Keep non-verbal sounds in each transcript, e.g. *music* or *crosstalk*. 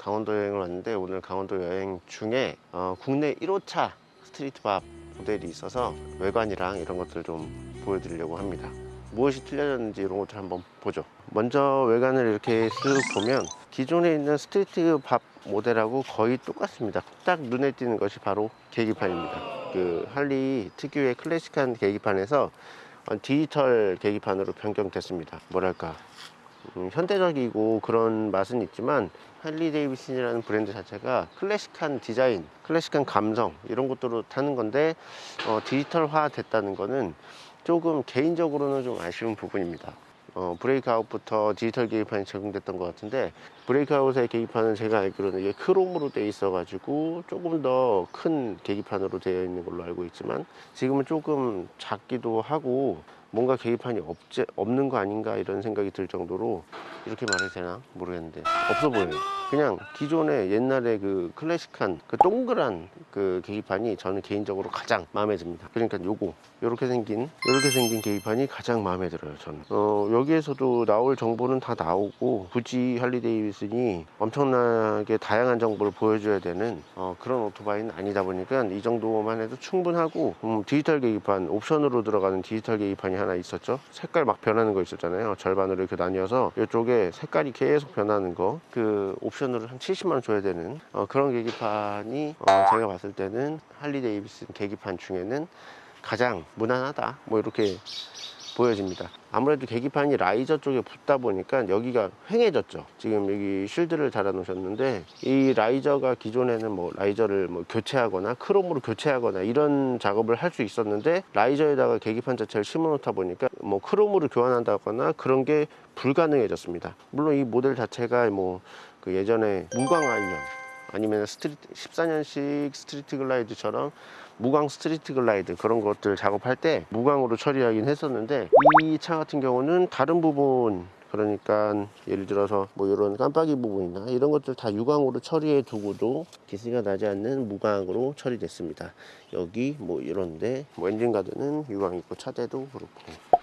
강원도 여행을 왔는데 오늘 강원도 여행 중에 어, 국내 1호차 스트리트밥 모델이 있어서 외관이랑 이런 것들 좀 보여드리려고 합니다. 무엇이 틀려졌는지 이런 것들 한번 보죠. 먼저 외관을 이렇게 쓱 보면 기존에 있는 스트리트밥 모델하고 거의 똑같습니다. 딱 눈에 띄는 것이 바로 계기판입니다. 그 할리 특유의 클래식한 계기판에서 어, 디지털 계기판으로 변경됐습니다. 뭐랄까 음, 현대적이고 그런 맛은 있지만 할리 데이비슨이라는 브랜드 자체가 클래식한 디자인, 클래식한 감성 이런 것들로 타는 건데 어, 디지털화 됐다는 거는 조금 개인적으로는 좀 아쉬운 부분입니다. 어, 브레이크아웃부터 디지털 계기판이 적용됐던 것 같은데 브레이크아웃의 계기판은 제가 알기로는 이게 크롬으로 되어 있어 가지고 조금 더 큰 계기판으로 되어 있는 걸로 알고 있지만 지금은 조금 작기도 하고 뭔가 계기판이 없지, 없는 거 아닌가 이런 생각이 들 정도로 이렇게 말해도 되나? 모르겠는데. 없어 보여요. 그냥 기존의 옛날에 그 클래식한 그 동그란 그 계기판이 저는 개인적으로 가장 마음에 듭니다. 그러니까 요거 요렇게 생긴 요렇게 생긴 계기판이 가장 마음에 들어요 저는. 어, 여기에서도 나올 정보는 다 나오고 굳이 할리 데이비슨이 엄청나게 다양한 정보를 보여줘야 되는 어, 그런 오토바이는 아니다 보니까 이 정도만 해도 충분하고 음, 디지털 계기판 옵션으로 들어가는 디지털 계기판이 하나 있었죠. 색깔 막 변하는 거 있었잖아요. 절반으로 이렇게 나뉘어서 이쪽에 색깔이 계속 변하는 거. 그 옵션으로 한 70만원 줘야 되는 어, 그런 계기판이 어, 제가 봤을 때는 할리 데이비슨 계기판 중에는 가장 무난하다. 뭐 이렇게 보여집니다. 아무래도 계기판이 riser 쪽에 붙다 보니까 여기가 횡해졌죠. 지금 여기 shield를 달아 놓으셨는데 이 riser가 기존에는 뭐 riser를 뭐 교체하거나 크롬으로 교체하거나 이런 작업을 할 수 있었는데 riser에다가 계기판 자체를 심어 놓다 보니까 뭐 크롬으로 교환한다거나 그런 게 불가능해졌습니다. 물론 이 모델 자체가 뭐 그 예전에 무광 Iron 아니면 Street 14년식 Street Glide처럼 무광 Street Glide 그런 것들 작업할 때 무광으로 처리하긴 했었는데 이 차 같은 경우는 다른 부분 그러니까 예를 들어서 뭐 이런 깜빡이 부분이나 이런 것들 다 유광으로 처리해 두고도 기스가 나지 않는 무광으로 처리됐습니다. 여기 뭐 이런데 뭐 engine guard는 유광 있고 차대도 그렇고.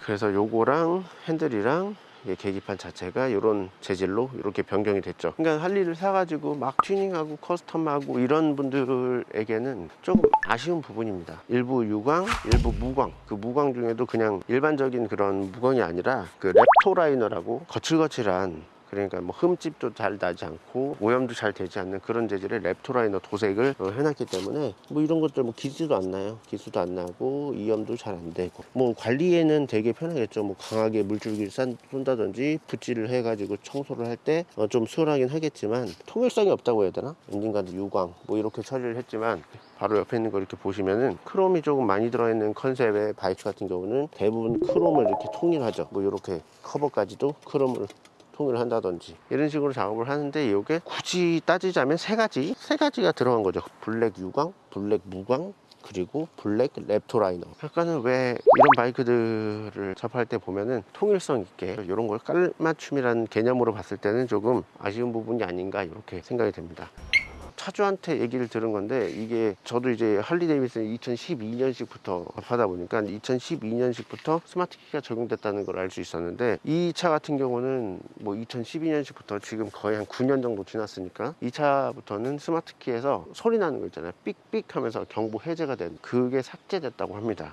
그래서 요거랑 핸들이랑 계기판 자체가 이런 재질로 이렇게 변경이 됐죠. 그러니까 할리를 사가지고 막 튜닝하고 custom하고 이런 분들에게는 조금 아쉬운 부분입니다. 일부 유광 일부 무광. 그 무광 중에도 그냥 일반적인 그런 무광이 아니라 그 Raptor Liner라고 거칠거칠한 그러니까 뭐 흠집도 잘 나지 않고 오염도 잘 되지 않는 그런 재질의 Raptor Liner 도색을 어, 해놨기 때문에 뭐 이런 것들 뭐 기스도 안 나요. 기스도 안 나고 이염도 잘 안 되고. 뭐 관리에는 되게 편하겠죠. 뭐 강하게 물줄기를 싼- 쏜다든지 붓질을 해가지고 청소를 할 때 좀 수월하긴 하겠지만 통일성이 없다고 해야 되나? engine guard 유광 뭐 이렇게 처리를 했지만 바로 옆에 있는 거 이렇게 보시면은 크롬이 조금 많이 들어있는 컨셉의 바이크 같은 경우는 대부분 크롬을 이렇게 통일하죠. 뭐 이렇게 커버까지도 크롬을 통일을 한다든지 이런 식으로 작업을 하는데 이게 굳이 따지자면 세 가지 세 가지가 들어간 거죠. 블랙 유광 블랙 무광 그리고 블랙 Raptor Liner. 약간은 왜 이런 바이크들을 접할 때 보면은 통일성 있게 이런 걸 깔맞춤이라는 개념으로 봤을 때는 조금 아쉬운 부분이 아닌가 이렇게 생각이 됩니다 차주한테 얘기를 들은 건데 이게 저도 이제 할리 데이비슨 2012년식부터 하다 보니까 2012년식부터 smart key가 적용됐다는 걸 알 수 있었는데 이 차 같은 경우는 뭐 2012년식부터 지금 거의 한 9년 정도 지났으니까 이 차부터는 smart key에서 소리 나는 거 있잖아요. 삑삑 하면서 경보 해제가 된 그게 삭제됐다고 합니다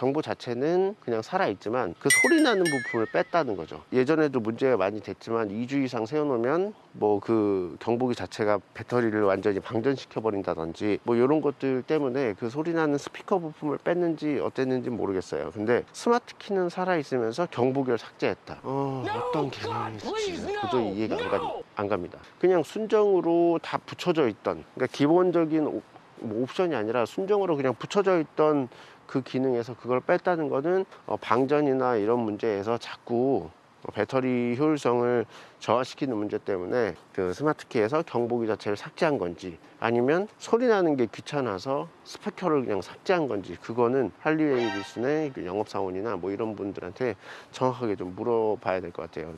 경보 자체는 그냥 살아있지만 그 소리 나는 부분을 뺐다는 거죠. 예전에도 문제가 많이 됐지만 2주 이상 세워놓으면 뭐 그 경보기 자체가 배터리를 완전히 방전시켜 버린다든지 뭐 이런 것들 때문에 그 소리 나는 스피커 부품을 뺐는지 어땠는지 모르겠어요. 근데 smart key는 살아있으면서 경보기를 삭제했다. 어, 어떤 개념인지 도저히 이해가 안, 가, 안 갑니다. 그냥 순정으로 다 붙여져 있던 그러니까 기본적인 옵- 뭐 옵션이 아니라 순정으로 그냥 붙여져 있던 그 기능에서 그걸 뺐다는 거는 어, 방전이나 이런 문제에서 자꾸 어, 배터리 효율성을 저하시키는 문제 때문에 그 스마트키에서 경보기 자체를 삭제한 건지 아니면 소리 나는 게 귀찮아서 스피커를 그냥 삭제한 건지 그거는 할리 데이비슨의 그 영업사원이나 뭐 이런 분들한테 정확하게 좀 물어봐야 될 것 같아요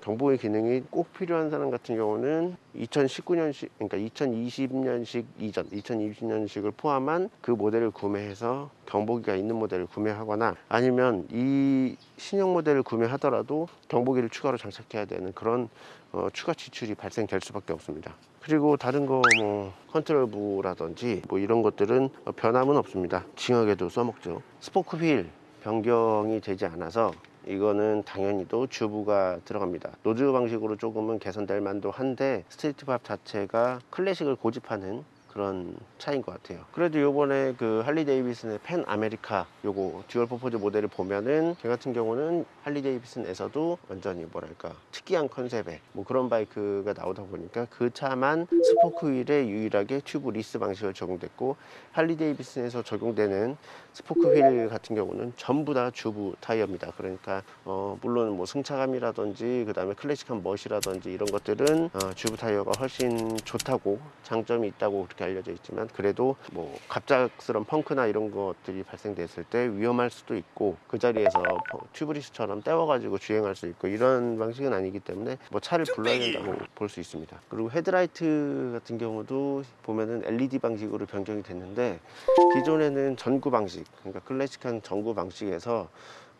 경보의 기능이 꼭 필요한 사람 같은 경우는 2019년식, 그러니까 2020년식 이전, 2020년식을 포함한 그 모델을 구매해서 경보기가 있는 모델을 구매하거나 아니면 이 신형 모델을 구매하더라도 경보기를 추가로 장착해야 되는 그런 어, 추가 지출이 발생될 수밖에 없습니다. 그리고 다른 거 뭐 컨트롤부라든지 뭐 이런 것들은 어, 변함은 없습니다. 징하게도 써먹죠. spoke wheel 변경이 되지 않아서 이거는 당연히도 주부가 들어갑니다. 노즈 방식으로 조금은 개선될 만도 한데 Street Bob 자체가 클래식을 고집하는 그런 차이인 것 같아요. 그래도 요번에 그 할리 데이비슨의 Pan America 요거 dual purpose 모델을 보면은 저 같은 경우는 할리 데이비슨에서도 완전히 뭐랄까 특이한 컨셉의 뭐 그런 바이크가 나오다 보니까 그 차만 spoke wheel에 유일하게 tubeless 방식을 적용됐고 할리 데이비슨에서 적용되는 spoke wheel 같은 경우는 전부 다 주부 타이어입니다. 그러니까 어 물론 뭐 승차감이라든지 그 다음에 클래식한 멋이라든지 이런 것들은 어 주부 타이어가 훨씬 좋다고 장점이 있다고 그렇게 알려져 있지만 그래도 뭐 갑작스런 펑크나 이런 것들이 발생됐을 때 위험할 수도 있고 그 자리에서 tubeless처럼 떼워가지고 주행할 수 있고 이런 방식은 아니기 때문에 뭐 차를 불러야 된다고 볼 수 있습니다. 그리고 헤드라이트 같은 경우도 보면은 LED 방식으로 변경이 됐는데 기존에는 전구 방식 그러니까 클래식한 전구 방식에서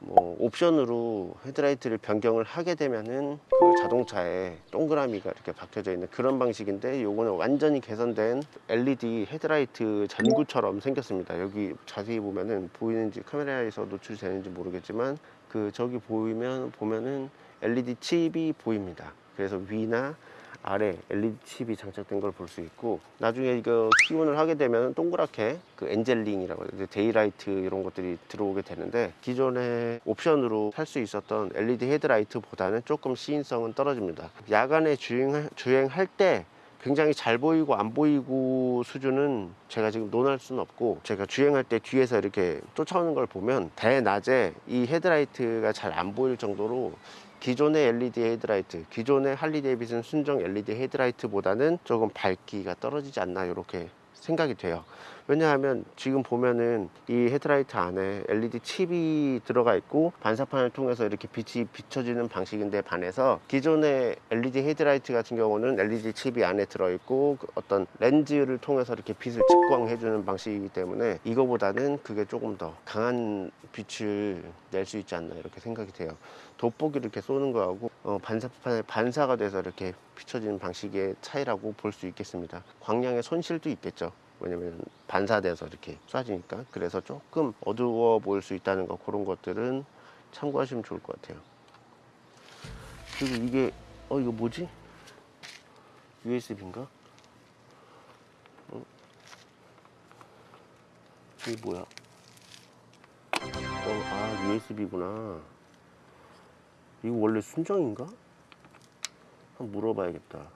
뭐 옵션으로 헤드라이트를 변경을 하게 되면은 그 자동차에 동그라미가 이렇게 박혀져 있는 그런 방식인데 요거는 완전히 개선된 LED 헤드라이트 전구처럼 생겼습니다. 여기 자세히 보면은 보이는지 카메라에서 노출이 되는지 모르겠지만 그 저기 보이면 보면은 LED 칩이 보입니다. 그래서 위나 아래 LED 칩이 장착된 걸 볼 수 있고 나중에 이거 key on을 하게 되면 동그랗게 그 angel ring이라고 해요. daylight 이런 것들이 들어오게 되는데 기존에 옵션으로 살 수 있었던 LED 헤드라이트보다는 조금 시인성은 떨어집니다. 야간에 주행 주행할 때 굉장히 잘 보이고 안 보이고 수준은 제가 지금 논할 수는 없고 제가 주행할 때 뒤에서 이렇게 쫓아오는 걸 보면 대낮에 이 헤드라이트가 잘 안 보일 정도로 기존의 LED 헤드라이트, 기존의 할리 데이비슨 순정 LED 헤드라이트보다는 조금 밝기가 떨어지지 않나 이렇게 생각이 돼요. 왜냐하면 지금 보면은 이 헤드라이트 안에 LED 칩이 들어가 있고 반사판을 통해서 이렇게 빛이 비춰지는 방식인데 반해서 기존의 LED 헤드라이트 같은 경우는 LED 칩이 안에 들어있고 그 어떤 렌즈를 통해서 이렇게 빛을 직광해주는 방식이기 때문에 이거보다는 그게 조금 더 강한 빛을 낼 수 있지 않나 이렇게 생각이 돼요. 돋보기를 이렇게 쏘는 거하고 어, 반사판에 반사가 돼서 이렇게 비춰지는 방식의 차이라고 볼 수 있겠습니다. 광량의 손실도 있겠죠. 왜냐면 반사돼서 이렇게 쏴지니까. 그래서 조금 어두워 보일 수 있다는 거 그런 것들은 참고하시면 좋을 것 같아요. 그리고 이게 어 이거 뭐지? USB인가? 어? 이게 뭐야? 어 아 USB구나. 이거 원래 순정인가? 한번 물어봐야겠다.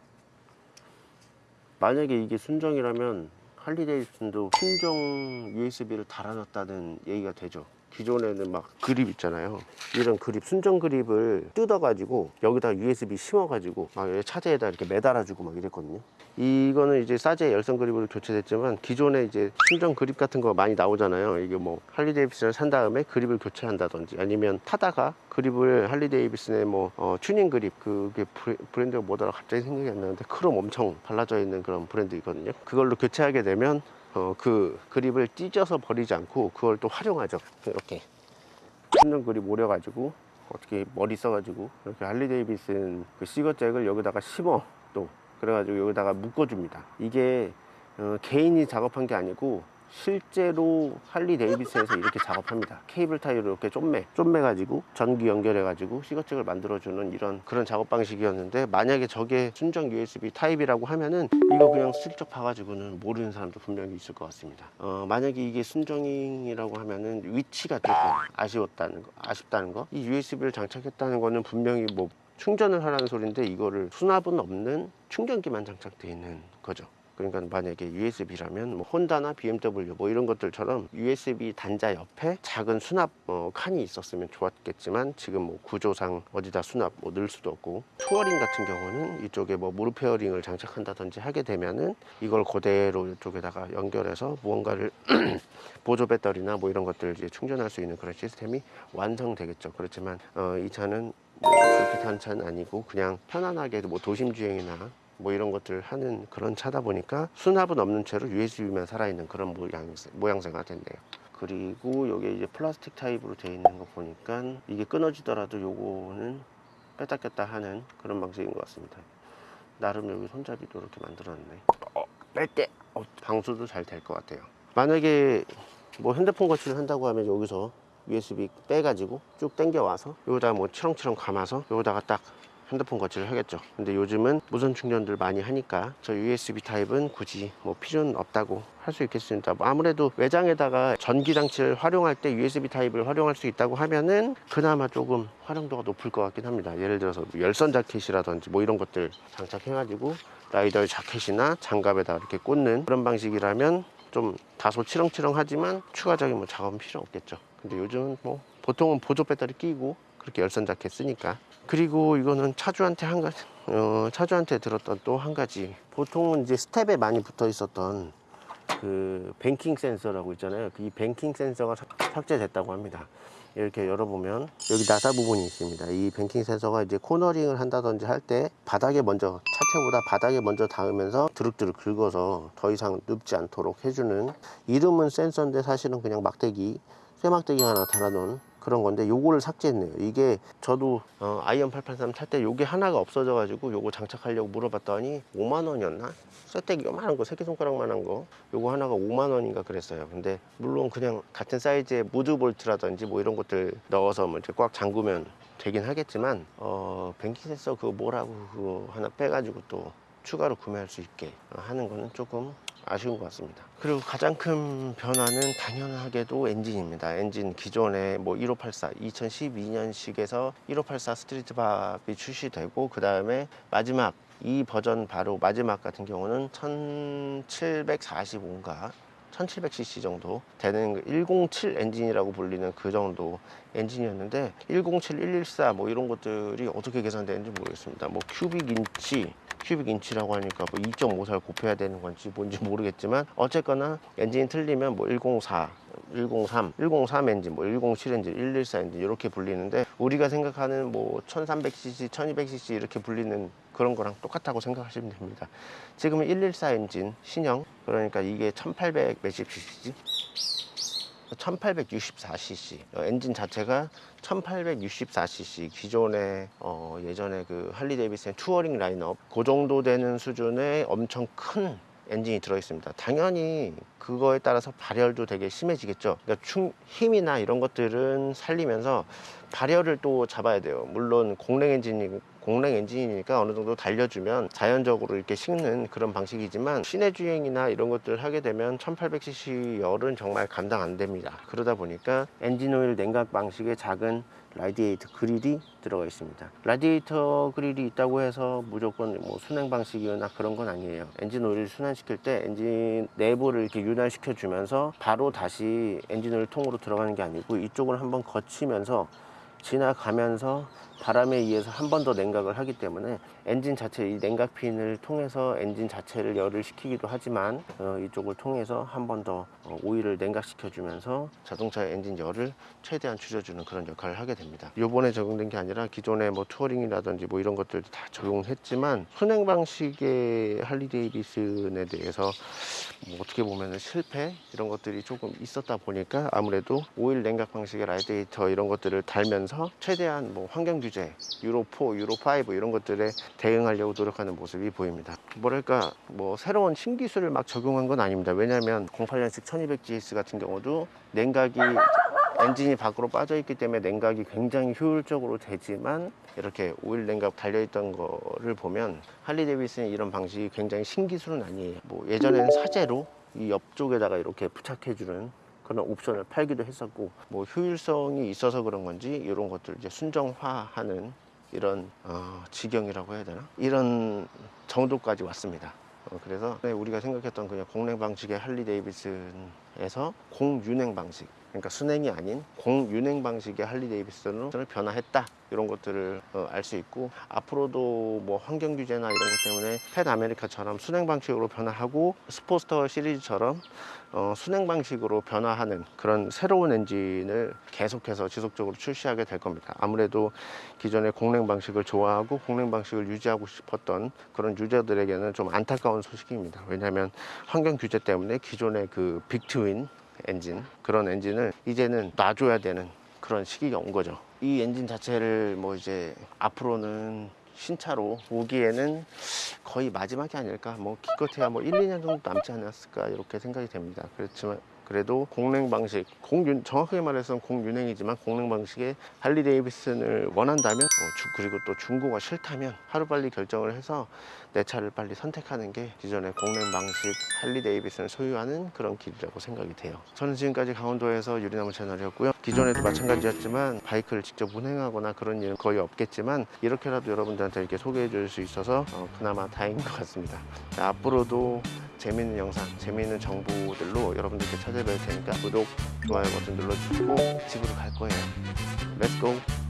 만약에 이게 순정이라면 할리데이슨도 순정 USB를 달아놨다는 얘기가 되죠. 기존에는 막 그립 있잖아요. 이런 그립, 순정 그립을 뜯어가지고 여기다 USB 심어가지고 막 차제에다 이렇게 매달아주고 막 이랬거든요. 이거는 이제 사제 열선 그립으로 교체됐지만 기존에 이제 순정 그립 같은 거 많이 나오잖아요. 이게 뭐 할리 데이비슨을 산 다음에 그립을 교체한다든지 아니면 타다가 그립을 할리 데이비슨의 뭐 어, 튜닝 그립 그게 브랜드가 뭐더라 갑자기 생각이 안 나는데 크롬 엄청 발라져 있는 그런 브랜드 있거든요. 그걸로 교체하게 되면 어, 그 그립을 찢어서 버리지 않고 그걸 또 활용하죠. 이렇게 순정 그립 오려가지고 어떻게 머리 써가지고 이렇게 할리 데이비슨 그 시거잭을 여기다가 심어 또 그래가지고 여기다가 묶어줍니다. 이게 어, 개인이 작업한 게 아니고 실제로 할리 데이비슨에서 이렇게 작업합니다. 케이블 타이로 이렇게 쫌매, 쫌매 가지고 전기 연결해 가지고 시거잭을 만들어주는 이런 그런 작업 방식이었는데 만약에 저게 순정 USB 타입이라고 하면은 이거 그냥 슬쩍 봐가지고는 모르는 사람도 분명히 있을 것 같습니다. 어, 만약에 이게 순정이라고 하면은 위치가 조금 아쉬웠다는 거, 아쉽다는 거. 이 USB를 장착했다는 거는 분명히 뭐 충전을 하라는 소리인데 이거를 수납은 없는 충전기만 장착되어 있는 거죠. 그러니까 만약에 USB라면 뭐 혼다나 BMW 뭐 이런 것들처럼 USB 단자 옆에 작은 수납 어, 칸이 있었으면 좋았겠지만 지금 뭐 구조상 어디다 수납 뭐 넣을 수도 없고 투어링 같은 경우는 이쪽에 뭐 무릎 fairing을 장착한다든지 하게 되면은 이걸 그대로 이쪽에다가 연결해서 무언가를 *clears throat* 보조 배터리나 뭐 이런 것들 이제 충전할 수 있는 그런 시스템이 완성되겠죠. 그렇지만 어, 이 차는 뭐 그렇게 타는 차는 아니고 그냥 편안하게 뭐 도심 주행이나 뭐 이런 것들 하는 그런 차다 보니까 수납은 없는 채로 USB만 살아있는 그런 모양, 모양새가 됐네요. 그리고 여기 이제 플라스틱 타입으로 되어 있는 거 보니까 이게 끊어지더라도 요거는 뺐다 꼈다 하는 그런 방식인 것 같습니다. 나름 여기 손잡이도 이렇게 만들었네. 어, 뺄게. 어, 방수도 잘 될 것 같아요. 만약에 뭐 핸드폰 거치를 한다고 하면 여기서 USB 빼가지고 쭉 당겨 와서 여기다가 뭐 치렁치렁 감아서 여기다가 딱 핸드폰 거치를 하겠죠. 근데 요즘은 무선 충전들 많이 하니까 저 USB 타입은 굳이 뭐 필요는 없다고 할 수 있겠습니다. 뭐 아무래도 외장에다가 전기 장치를 활용할 때 USB 타입을 활용할 수 있다고 하면은 그나마 조금 활용도가 높을 것 같긴 합니다. 예를 들어서 뭐 열선 자켓이라든지 뭐 이런 것들 장착해 가지고 라이더 자켓이나 장갑에다 이렇게 꽂는 그런 방식이라면 좀 다소 치렁치렁하지만 추가적인 뭐 작업은 필요 없겠죠. 근데 요즘은 뭐 보통은 보조 배터리 끼고 그렇게 열선 자켓 쓰니까. 그리고 이거는 차주한테 한 가지 어, 차주한테 들었던 또 한 가지. 보통은 이제 스텝에 많이 붙어 있었던 그 뱅킹 센서라고 있잖아요. 이 뱅킹 센서가 삭- 삭제됐다고 합니다 이렇게 열어보면 여기 나사 부분이 있습니다. 이 뱅킹 센서가 이제 코너링을 한다든지 할 때 바닥에 먼저 차체보다 바닥에 먼저 닿으면서 드륵드륵 긁어서 더 이상 눕지 않도록 해주는 이름은 센서인데 사실은 그냥 막대기 쇠막대기 하나 달아놓은 그런 건데 요거를 삭제했네요. 이게 저도 어, 아이언 883 탈 때 요게 하나가 없어져 가지고 요거 장착하려고 물어봤더니 5만 원이었나? 쇠떼기 요만한 거 새끼손가락만 한 거. 요거 하나가 5만 원인가 그랬어요. 근데 물론 그냥 같은 사이즈의 무두 볼트라든지 뭐 이런 것들 넣어서 뭐 이렇게 꽉 잠그면 되긴 하겠지만 어 뱅킹 센서 그거 뭐라고 그거 하나 빼가지고 또 추가로 구매할 수 있게 하는 거는 조금 아쉬운 것 같습니다. 그리고 가장 큰 변화는 당연하게도 엔진입니다. 엔진 기존에 뭐 1584, 2012년식에서 1584 스트리트밥이 출시되고 그 다음에 마지막 이 버전 바로 마지막 같은 경우는 1745인가 1700cc 정도 되는 107 엔진이라고 불리는 그 정도 엔진이었는데 107, 114 뭐 이런 것들이 어떻게 계산되는지 모르겠습니다. 뭐 cubic inch, cubic inch라고 하니까 뭐 2.54를 곱해야 되는 건지 뭔지 모르겠지만 어쨌거나 엔진이 틀리면 뭐 104, 103, 103 엔진, 뭐 107 엔진, 114 엔진 이렇게 불리는데 우리가 생각하는 뭐 1300cc, 1200cc 이렇게 불리는 그런 거랑 똑같다고 생각하시면 됩니다. 지금은 114 엔진 신형 그러니까 이게 1800 몇십 cc지? 1864cc 어, 엔진 자체가 1864cc 기존에 어, 예전에 그 할리 데이비슨 투어링 라인업 그 정도 되는 수준의 엄청 큰 엔진이 들어 있습니다. 당연히 그거에 따라서 발열도 되게 심해지겠죠. 그러니까 충, 힘이나 이런 것들은 살리면서 발열을 또 잡아야 돼요. 물론 공랭 엔진이 공랭 엔진이니까 어느 정도 달려주면 자연적으로 이렇게 식는 그런 방식이지만 시내 주행이나 이런 것들 하게 되면 1800cc 열은 정말 감당 안 됩니다. 그러다 보니까 엔진 오일 냉각 방식의 작은 라디에이터 그릴이 들어가 있습니다. 라디에이터 그릴이 있다고 해서 무조건 뭐 수랭 방식이나 그런 건 아니에요. 엔진 오일을 순환시킬 때 엔진 내부를 이렇게 윤활시켜 주면서 바로 다시 엔진 오일 통으로 들어가는 게 아니고 이쪽을 한번 거치면서 지나가면서 바람에 의해서 한 번 더 냉각을 하기 때문에 엔진 자체 이 냉각 핀을 통해서 엔진 자체를 열을 식히기도 하지만 어, 이쪽을 통해서 한 번 더 오일을 냉각시켜 주면서 자동차의 엔진 열을 최대한 줄여주는 그런 역할을 하게 됩니다. 요번에 적용된 게 아니라 기존에 뭐 투어링이라든지 뭐 이런 것들도 다 적용했지만 수랭 방식의 할리 데이비슨에 대해서 뭐 어떻게 보면 실패 이런 것들이 조금 있었다 보니까 아무래도 오일 냉각 방식의 라디에이터 이런 것들을 달면서 최대한 뭐 환경 규제 유로 4, 유로 5 이런 것들에 대응하려고 노력하는 모습이 보입니다. 뭐랄까 뭐 새로운 신기술을 막 적용한 건 아닙니다. 왜냐하면 08년식 1200GS 같은 경우도 냉각이 엔진이 밖으로 빠져 있기 때문에 냉각이 굉장히 효율적으로 되지만 이렇게 오일 냉각 달려 있던 거를 보면 할리 데이비슨의 이런 방식이 굉장히 신기술은 아니에요. 뭐 예전에는 사제로 이 옆쪽에다가 이렇게 부착해 주는 그런 옵션을 팔기도 했었고. 뭐 효율성이 있어서 그런 건지 이런 것들 이제 순정화하는 이런 어, 지경이라고 해야 되나? 이런 정도까지 왔습니다. 어, 그래서 우리가 생각했던 그냥 공랭 방식의 할리 데이비슨에서 공유냉 방식 그러니까 수냉이 아닌 공유냉 방식의 할리 데이비슨으로 변화했다 이런 것들을 어, 알수 있고 앞으로도 뭐 환경 규제나 이런 것 때문에 Pan America처럼 수냉 방식으로 변화하고 Sportster 시리즈처럼 어, 순행 방식으로 변화하는 그런 새로운 엔진을 계속해서 지속적으로 출시하게 될 겁니다. 아무래도 기존의 공랭 방식을 좋아하고 공랭 방식을 유지하고 싶었던 그런 유저들에게는 좀 안타까운 소식입니다. 왜냐하면 환경 규제 때문에 기존의 그 빅트윈 엔진 그런 엔진을 이제는 놔줘야 되는 그런 시기가 온 거죠. 이 엔진 자체를 뭐 이제 앞으로는 신차로 오기에는 거의 마지막이 아닐까? 뭐 기껏해야 뭐 1, 2년 정도 남지 않았을까? 이렇게 생각이 됩니다. 그렇지만 그래도 공랭 방식 공윤 정확하게 말해서 공윤행이지만 공랭 방식의 할리 데이비슨을 원한다면 그리고 또 중고가 싫다면 하루빨리 결정을 해서 내 차를 빨리 선택하는 게 기존의 공랭 방식 할리 데이비슨을 소유하는 그런 길이라고 생각이 돼요 저는 지금까지 강원도에서 유리나무 채널이었고요 기존에도 마찬가지였지만 바이크를 직접 운행하거나 그런 일은 거의 없겠지만 이렇게라도 여러분들한테 이렇게 소개해 줄 수 있어서 어, 그나마 다행인 것 같습니다 자, 앞으로도 재미있는 영상, 재미있는 정보들로 여러분들께 찾아뵐 테니까 구독, 좋아요 버튼 눌러주시고 집으로 갈 거예요. Let's go!